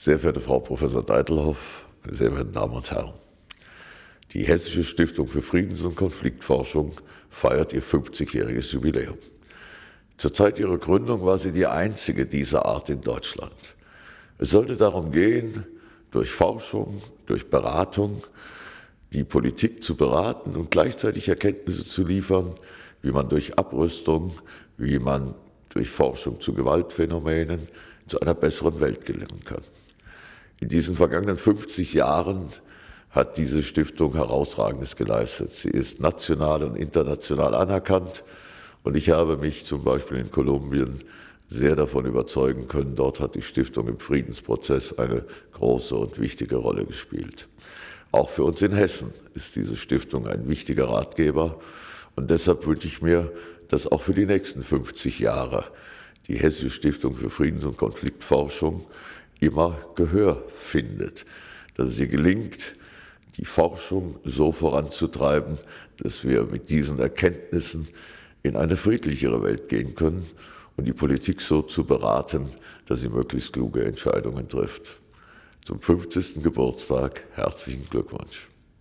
Sehr verehrte Frau Professor Deitelhoff, meine sehr verehrten Damen und Herren, die Hessische Stiftung für Friedens- und Konfliktforschung feiert ihr 50-jähriges Jubiläum. Zur Zeit ihrer Gründung war sie die einzige dieser Art in Deutschland. Es sollte darum gehen, durch Forschung, durch Beratung, die Politik zu beraten und gleichzeitig Erkenntnisse zu liefern, wie man durch Abrüstung, wie man durch Forschung zu Gewaltphänomenen zu einer besseren Welt gelangen kann. In diesen vergangenen 50 Jahren hat diese Stiftung herausragendes geleistet. Sie ist national und international anerkannt und ich habe mich zum Beispiel in Kolumbien sehr davon überzeugen können. Dort hat die Stiftung im Friedensprozess eine große und wichtige Rolle gespielt. Auch für uns in Hessen ist diese Stiftung ein wichtiger Ratgeber und deshalb wünsche ich mir, dass auch für die nächsten 50 Jahre die Hessische Stiftung für Friedens- und Konfliktforschung immer Gehör findet, dass es ihr gelingt, die Forschung so voranzutreiben, dass wir mit diesen Erkenntnissen in eine friedlichere Welt gehen können und die Politik so zu beraten, dass sie möglichst kluge Entscheidungen trifft. Zum 50. Geburtstag herzlichen Glückwunsch.